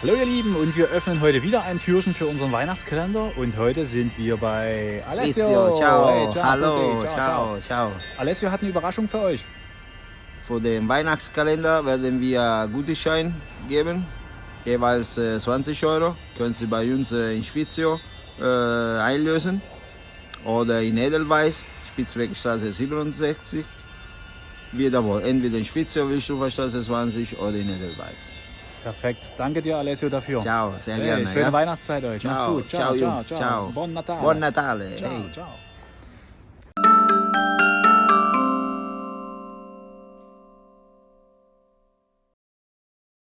Hallo ihr Lieben und wir öffnen heute wieder ein Türchen für unseren Weihnachtskalender und heute sind wir bei Alessio. Ciao, Hey, ciao, hallo, Tutti, ciao, ciao. Alessio hat eine Überraschung für euch. Für den Weihnachtskalender werden wir Gutschein geben, jeweils äh, 20 Euro. Können Sie bei uns äh, in Spizio äh, einlösen oder in Edelweiss, Spitzwegstraße 67. Wiederwohl, entweder in Spizio, Wilstufferstraße 20 oder in Edelweiss. Perfekt. Danke dir Alessio dafür. Ciao, sehr Hey, gerne. schöne ja? Weihnachtszeit euch. Macht's Ciao, gut. Ciao, ciao, ciao, ciao. ciao. Buon Natale. Buon Natale. Ciao, hey. ciao.